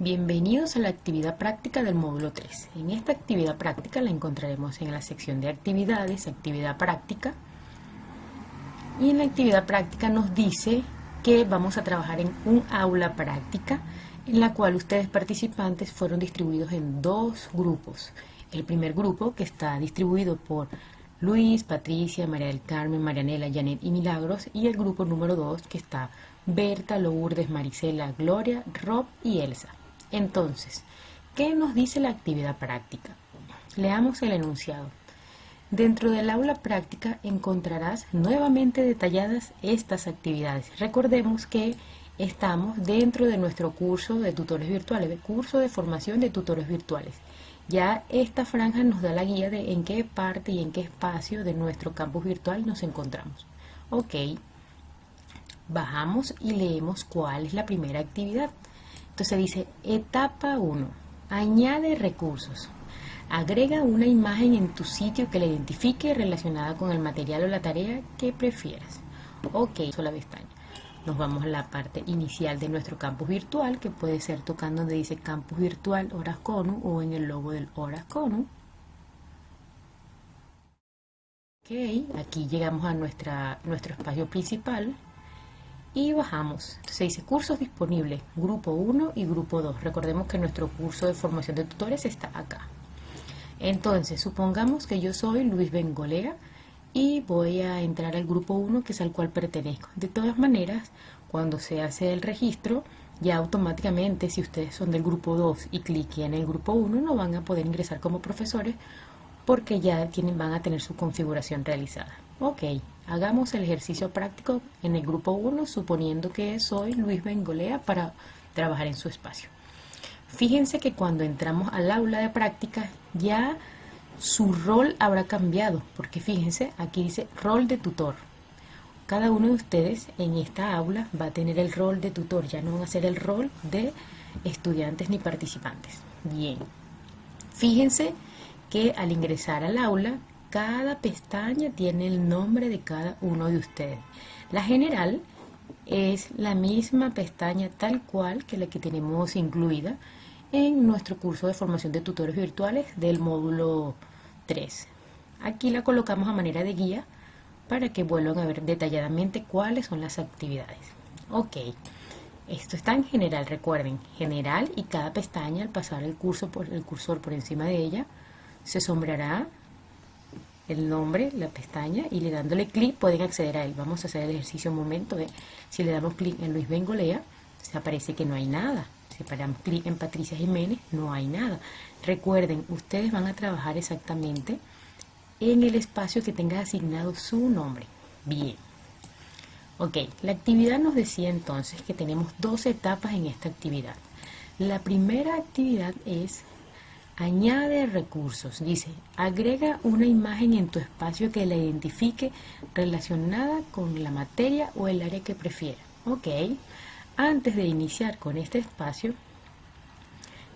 Bienvenidos a la actividad práctica del módulo 3. En esta actividad práctica la encontraremos en la sección de actividades, actividad práctica. Y en la actividad práctica nos dice que vamos a trabajar en un aula práctica en la cual ustedes participantes fueron distribuidos en dos grupos. El primer grupo que está distribuido por Luis, Patricia, María del Carmen, Marianela, Janet y Milagros y el grupo número 2 que está Berta, Lourdes, Marisela, Gloria, Rob y Elsa. Entonces, ¿qué nos dice la actividad práctica? Leamos el enunciado. Dentro del aula práctica encontrarás nuevamente detalladas estas actividades. Recordemos que estamos dentro de nuestro curso de tutores virtuales, curso de formación de tutores virtuales. Ya esta franja nos da la guía de en qué parte y en qué espacio de nuestro campus virtual nos encontramos. Ok, bajamos y leemos cuál es la primera actividad. Entonces dice, etapa 1, añade recursos. Agrega una imagen en tu sitio que la identifique relacionada con el material o la tarea que prefieras. Ok, sola pestaña. Nos vamos a la parte inicial de nuestro campus virtual, que puede ser tocando donde dice campus virtual Horas Conu o en el logo del Horas Conu. Ok, aquí llegamos a nuestra, nuestro espacio principal y bajamos. Entonces dice cursos disponibles, grupo 1 y grupo 2. Recordemos que nuestro curso de formación de tutores está acá. Entonces, supongamos que yo soy Luis Bengolea y voy a entrar al grupo 1 que es al cual pertenezco. De todas maneras, cuando se hace el registro, ya automáticamente si ustedes son del grupo 2 y cliquen en el grupo 1 no van a poder ingresar como profesores porque ya tienen, van a tener su configuración realizada. Ok, hagamos el ejercicio práctico en el grupo 1 suponiendo que soy Luis Bengolea para trabajar en su espacio. Fíjense que cuando entramos al aula de práctica ya su rol habrá cambiado, porque fíjense, aquí dice rol de tutor. Cada uno de ustedes en esta aula va a tener el rol de tutor, ya no van a ser el rol de estudiantes ni participantes. Bien, fíjense que al ingresar al aula, cada pestaña tiene el nombre de cada uno de ustedes. La general es la misma pestaña tal cual que la que tenemos incluida en nuestro curso de formación de tutores virtuales del módulo 3. Aquí la colocamos a manera de guía para que vuelvan a ver detalladamente cuáles son las actividades. Ok, esto está en general, recuerden, general y cada pestaña al pasar el, curso por, el cursor por encima de ella se sombreará el nombre, la pestaña y le dándole clic pueden acceder a él. Vamos a hacer el ejercicio un momento. de Si le damos clic en Luis Bengolea, se aparece que no hay nada. Si paramos clic en Patricia Jiménez, no hay nada. Recuerden, ustedes van a trabajar exactamente en el espacio que tenga asignado su nombre. Bien. Ok, la actividad nos decía entonces que tenemos dos etapas en esta actividad. La primera actividad es Añade recursos. Dice, agrega una imagen en tu espacio que la identifique relacionada con la materia o el área que prefiera. Ok. Antes de iniciar con este espacio,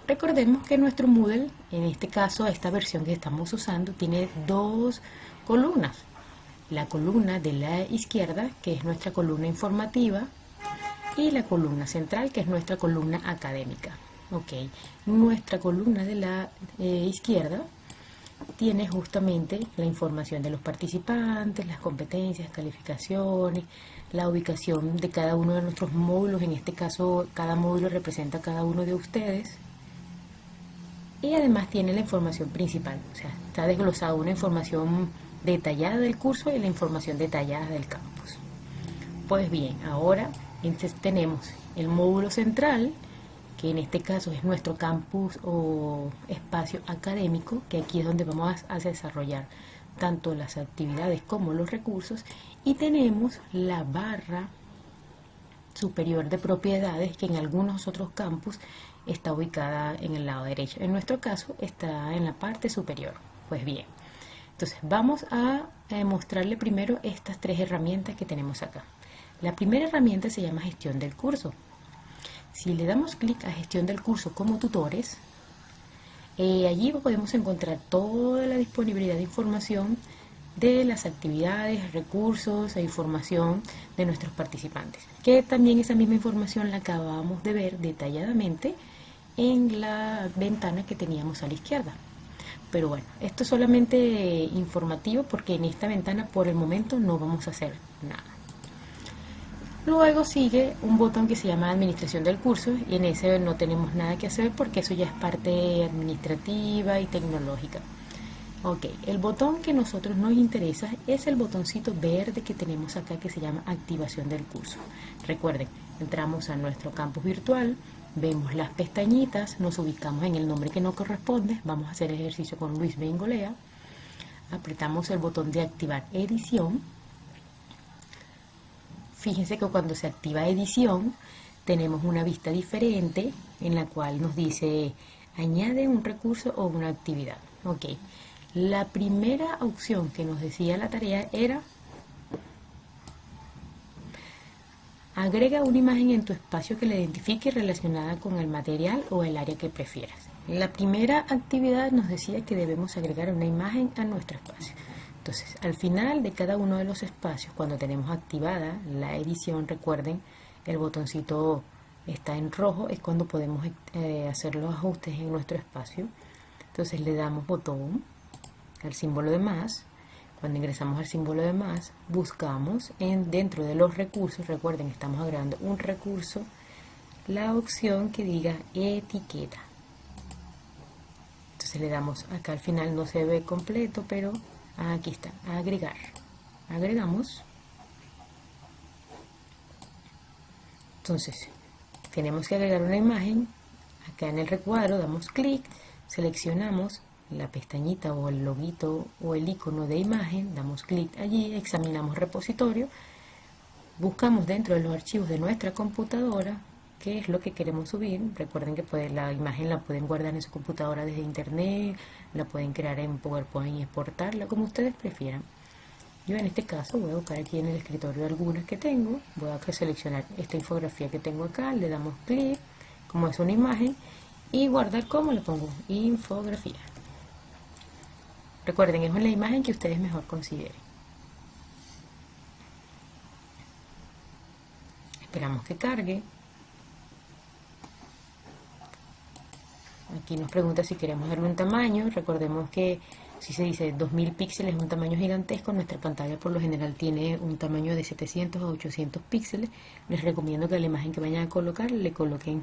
recordemos que nuestro Moodle, en este caso esta versión que estamos usando, tiene dos columnas. La columna de la izquierda, que es nuestra columna informativa, y la columna central, que es nuestra columna académica. Ok, nuestra columna de la eh, izquierda tiene justamente la información de los participantes, las competencias, calificaciones, la ubicación de cada uno de nuestros módulos, en este caso cada módulo representa a cada uno de ustedes, y además tiene la información principal, o sea, está desglosada una información detallada del curso y la información detallada del campus. Pues bien, ahora tenemos el módulo central, que en este caso es nuestro campus o espacio académico, que aquí es donde vamos a desarrollar tanto las actividades como los recursos, y tenemos la barra superior de propiedades que en algunos otros campus está ubicada en el lado derecho. En nuestro caso está en la parte superior. Pues bien, entonces vamos a mostrarle primero estas tres herramientas que tenemos acá. La primera herramienta se llama gestión del curso. Si le damos clic a gestión del curso como tutores, eh, allí podemos encontrar toda la disponibilidad de información de las actividades, recursos e información de nuestros participantes. Que también esa misma información la acabamos de ver detalladamente en la ventana que teníamos a la izquierda. Pero bueno, esto es solamente informativo porque en esta ventana por el momento no vamos a hacer nada. Luego sigue un botón que se llama Administración del curso y en ese no tenemos nada que hacer porque eso ya es parte administrativa y tecnológica. Ok, el botón que a nosotros nos interesa es el botoncito verde que tenemos acá que se llama activación del curso. Recuerden, entramos a nuestro campus virtual, vemos las pestañitas, nos ubicamos en el nombre que nos corresponde, vamos a hacer ejercicio con Luis Bengolea, apretamos el botón de activar edición. Fíjense que cuando se activa edición tenemos una vista diferente en la cual nos dice añade un recurso o una actividad. Ok, la primera opción que nos decía la tarea era agrega una imagen en tu espacio que la identifique relacionada con el material o el área que prefieras. La primera actividad nos decía que debemos agregar una imagen a nuestro espacio. Entonces, al final de cada uno de los espacios, cuando tenemos activada la edición, recuerden, el botoncito está en rojo, es cuando podemos eh, hacer los ajustes en nuestro espacio. Entonces le damos botón el símbolo de más. Cuando ingresamos al símbolo de más, buscamos en, dentro de los recursos, recuerden, estamos agregando un recurso, la opción que diga etiqueta. Entonces le damos, acá al final no se ve completo, pero aquí está, agregar. Agregamos. Entonces, tenemos que agregar una imagen. Acá en el recuadro damos clic, seleccionamos la pestañita o el loguito o el icono de imagen, damos clic allí, examinamos repositorio, buscamos dentro de los archivos de nuestra computadora qué es lo que queremos subir. Recuerden que la imagen la pueden guardar en su computadora desde internet, la pueden crear en PowerPoint y exportarla como ustedes prefieran. Yo en este caso voy a buscar aquí en el escritorio algunas que tengo, voy a seleccionar esta infografía que tengo acá, le damos clic, como es una imagen, y guardar como le pongo infografía. Recuerden, es la imagen que ustedes mejor consideren. Esperamos que cargue. Aquí nos pregunta si queremos darle un tamaño. Recordemos que si se dice 2000 píxeles es un tamaño gigantesco, nuestra pantalla por lo general tiene un tamaño de 700 a 800 píxeles. Les recomiendo que a la imagen que vayan a colocar le coloquen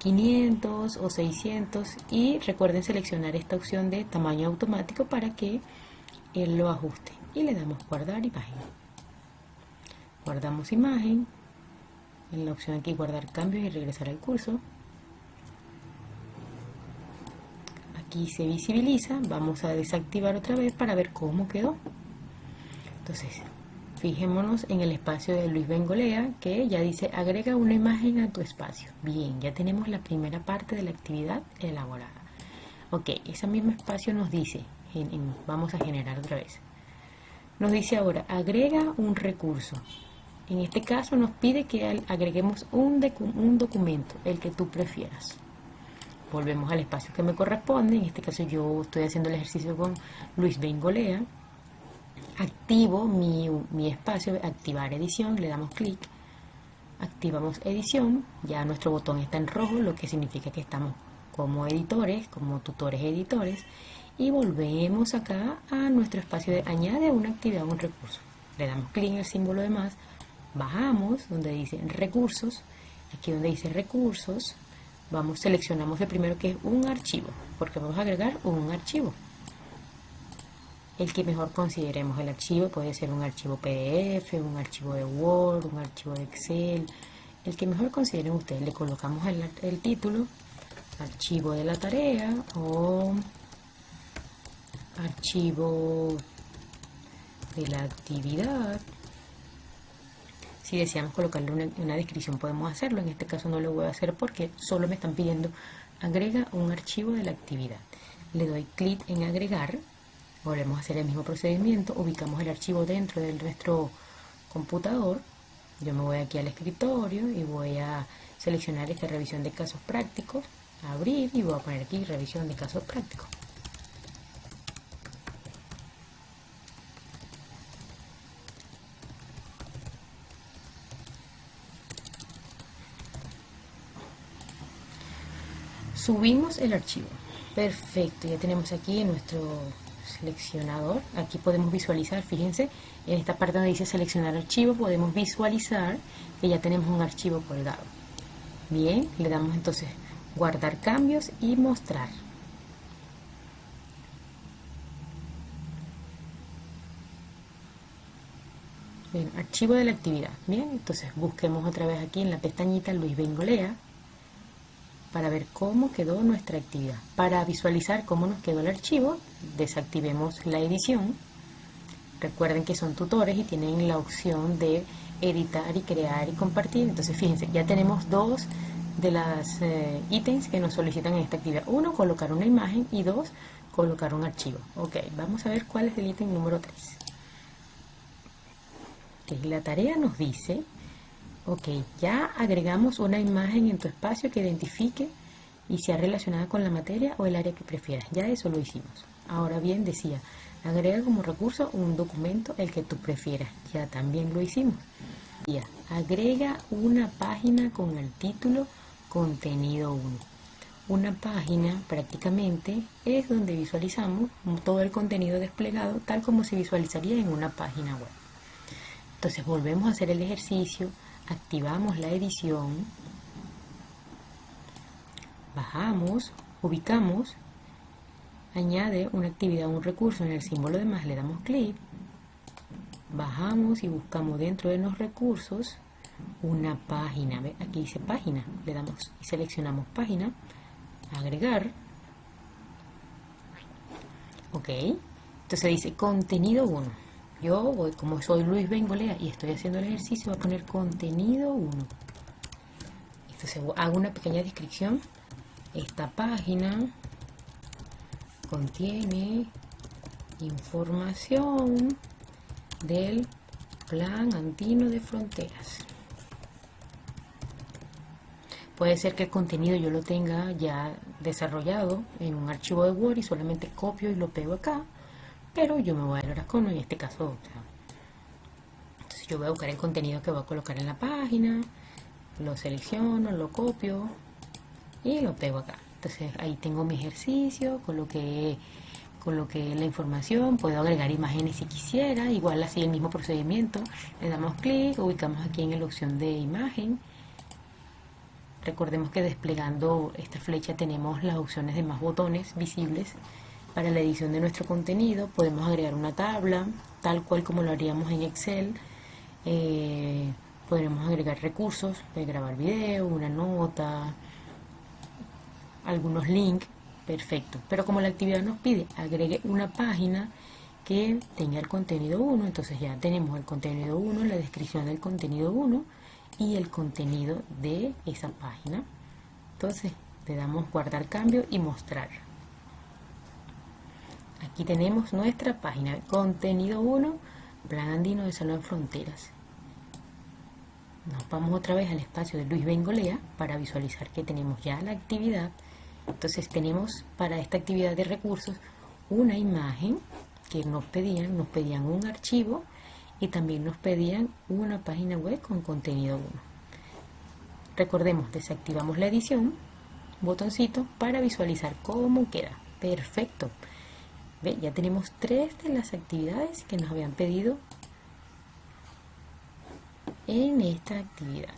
500 o 600 y recuerden seleccionar esta opción de tamaño automático para que él lo ajuste. Y le damos guardar imagen. Guardamos imagen. En la opción aquí guardar cambios y regresar al curso aquí se visibiliza vamos a desactivar otra vez para ver cómo quedó entonces Fijémonos en el espacio de Luis Bengolea que ya dice agrega una imagen a tu espacio. Bien, ya tenemos la primera parte de la actividad elaborada. Ok, ese mismo espacio nos dice, vamos a generar otra vez. Nos dice ahora, agrega un recurso. En este caso nos pide que agreguemos un, un documento, el que tú prefieras. Volvemos al espacio que me corresponde. En este caso yo estoy haciendo el ejercicio con Luis Bengolea activo mi, espacio, activar edición, le damos clic, activamos edición, ya nuestro botón está en rojo, lo que significa que estamos como editores, como tutores editores, y volvemos acá a nuestro espacio de añade una actividad o un recurso. Le damos clic en el símbolo de más, bajamos donde dice recursos, aquí donde dice recursos, vamos, seleccionamos el primero que es un archivo, porque vamos a agregar un archivo el que mejor consideremos el archivo. Puede ser un archivo PDF, un archivo de Word, un archivo de Excel. El que mejor consideren ustedes. Le colocamos el, el título, archivo de la tarea o archivo de la actividad. Si deseamos colocarle una, descripción podemos hacerlo. En este caso no lo voy a hacer porque solo me están pidiendo agrega un archivo de la actividad. Le doy clic en agregar Volvemos a hacer el mismo procedimiento, ubicamos el archivo dentro de nuestro computador. Yo me voy aquí al escritorio y voy a seleccionar esta revisión de casos prácticos, abrir y voy a poner aquí revisión de casos prácticos. Subimos el archivo. Perfecto, ya tenemos aquí en nuestro seleccionador. Aquí podemos visualizar, fíjense, en esta parte donde dice seleccionar archivo, podemos visualizar que ya tenemos un archivo colgado. Bien, le damos entonces guardar cambios y mostrar. Bien, archivo de la actividad. Bien, entonces busquemos otra vez aquí en la pestañita Luis Bengolea para ver cómo quedó nuestra actividad. Para visualizar cómo nos quedó el archivo, desactivemos la edición. Recuerden que son tutores y tienen la opción de editar y crear y compartir. Entonces fíjense, ya tenemos dos de las eh, ítems que nos solicitan en esta actividad. Uno, colocar una imagen y dos, colocar un archivo. Ok, vamos a ver cuál es el ítem número 3 la tarea nos dice, ok, ya agregamos una imagen en tu espacio que identifique y sea relacionada con la materia o el área que prefieras. Ya eso lo hicimos. Ahora bien, decía, agrega como recurso un documento el que tú prefieras. Ya también lo hicimos. Ya, agrega una página con el título Contenido 1. Una página prácticamente es donde visualizamos todo el contenido desplegado tal como se visualizaría en una página web. Entonces volvemos a hacer el ejercicio, activamos la edición, bajamos, ubicamos, añade una actividad, un recurso en el símbolo de más, le damos clic, bajamos y buscamos dentro de los recursos una página, ¿ve? aquí dice página, le damos y seleccionamos página, agregar, ok, entonces dice contenido 1, yo voy, como soy Luis Bengolea y estoy haciendo el ejercicio, voy a poner contenido 1. Entonces hago una pequeña descripción. Esta página contiene información del Plan Andino de Fronteras. Puede ser que el contenido yo lo tenga ya desarrollado en un archivo de Word y solamente copio y lo pego acá pero yo me voy a al Oracono en este caso entonces yo voy a buscar el contenido que voy a colocar en la página lo selecciono, lo copio y lo pego acá. Entonces ahí tengo mi ejercicio coloqué coloqué la información, puedo agregar imágenes si quisiera, igual así el mismo procedimiento, le damos clic, ubicamos aquí en la opción de imagen, recordemos que desplegando esta flecha tenemos las opciones de más botones visibles para la edición de nuestro contenido podemos agregar una tabla, tal cual como lo haríamos en Excel. Eh, podremos agregar recursos, de grabar video, una nota, algunos links, perfecto. Pero como la actividad nos pide, agregue una página que tenga el contenido 1, entonces ya tenemos el contenido 1, la descripción del contenido 1 y el contenido de esa página. Entonces le damos guardar cambio y mostrar. Aquí tenemos nuestra página, contenido 1, Plan Andino de Salud Fronteras. Nos vamos otra vez al espacio de Luis Bengolea para visualizar que tenemos ya la actividad. Entonces tenemos para esta actividad de recursos una imagen que nos pedían, nos pedían un archivo y también nos pedían una página web con contenido 1. Recordemos, desactivamos la edición, botoncito para visualizar cómo queda. Perfecto. Ya tenemos tres de las actividades que nos habían pedido en esta actividad.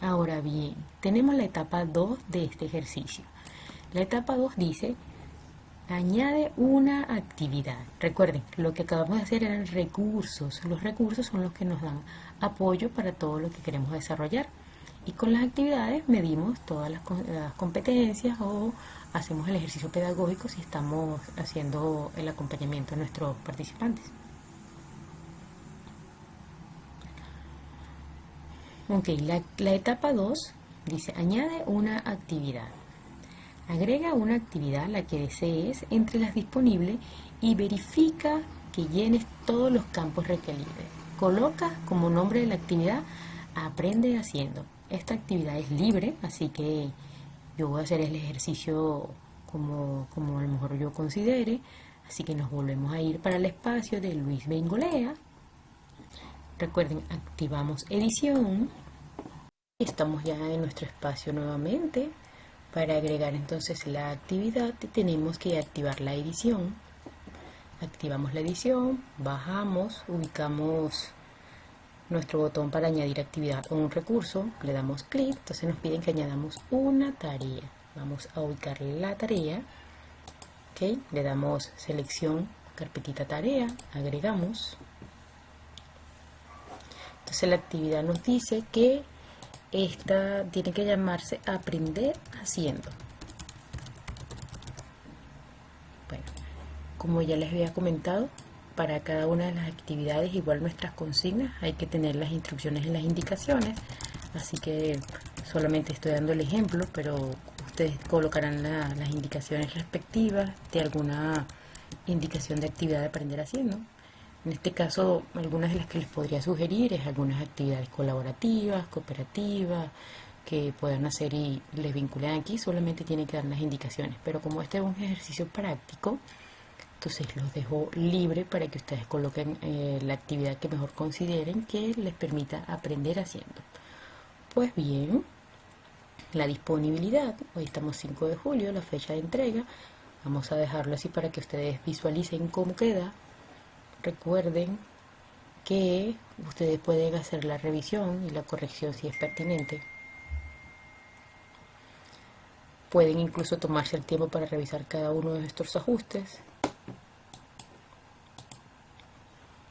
Ahora bien, tenemos la etapa 2 de este ejercicio. La etapa 2 dice, añade una actividad. Recuerden, lo que acabamos de hacer eran recursos. Los recursos son los que nos dan apoyo para todo lo que queremos desarrollar. Y con las actividades medimos todas las, competencias o hacemos el ejercicio pedagógico si estamos haciendo el acompañamiento a nuestros participantes. Ok, la, la etapa 2 dice añade una actividad. Agrega una actividad, la que desees, entre las disponibles y verifica que llenes todos los campos requeridos. Coloca como nombre de la actividad Aprende haciendo. Esta actividad es libre, así que yo voy a hacer el ejercicio como, como a lo mejor yo considere. Así que nos volvemos a ir para el espacio de Luis Bengolea. Recuerden, activamos edición. Estamos ya en nuestro espacio nuevamente. Para agregar entonces la actividad tenemos que activar la edición. Activamos la edición, bajamos, ubicamos nuestro botón para añadir actividad o un recurso, le damos clic, entonces nos piden que añadamos una tarea. Vamos a ubicar la tarea, ¿ok? le damos selección, carpetita tarea, agregamos. Entonces la actividad nos dice que esta tiene que llamarse aprender haciendo. Bueno, como ya les había comentado, para cada una de las actividades, igual nuestras consignas, hay que tener las instrucciones en las indicaciones. Así que solamente estoy dando el ejemplo, pero ustedes colocarán las indicaciones respectivas de alguna indicación de actividad de aprender haciendo. En este caso, algunas de las que les podría sugerir es algunas actividades colaborativas, cooperativas, que puedan hacer y les vinculen aquí, solamente tienen que dar las indicaciones. Pero como este es un ejercicio práctico, entonces los dejo libre para que ustedes coloquen eh, la actividad que mejor consideren que les permita aprender haciendo. Pues bien, la disponibilidad, hoy estamos 5 de julio, la fecha de entrega, vamos a dejarlo así para que ustedes visualicen cómo queda Recuerden que ustedes pueden hacer la revisión y la corrección si es pertinente. Pueden incluso tomarse el tiempo para revisar cada uno de estos ajustes.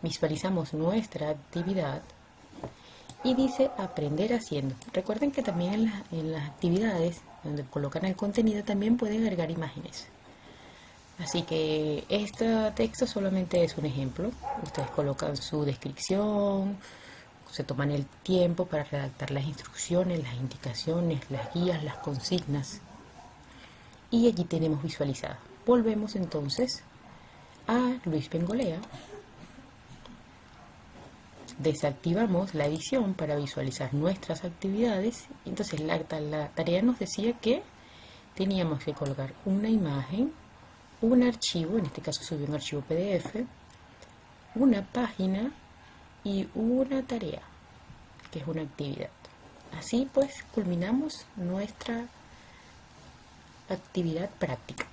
Visualizamos nuestra actividad y dice aprender haciendo. Recuerden que también en, las actividades donde colocan el contenido también pueden agregar imágenes. Así que este texto solamente es un ejemplo. Ustedes colocan su descripción, se toman el tiempo para redactar las instrucciones, las indicaciones, las guías, las consignas. Y allí tenemos visualizado. Volvemos entonces a Luis Bengolea. Desactivamos la edición para visualizar nuestras actividades. Entonces la, la tarea nos decía que teníamos que colocar una imagen un archivo, en este caso subí un archivo PDF, una página y una tarea, que es una actividad. Así pues culminamos nuestra actividad práctica.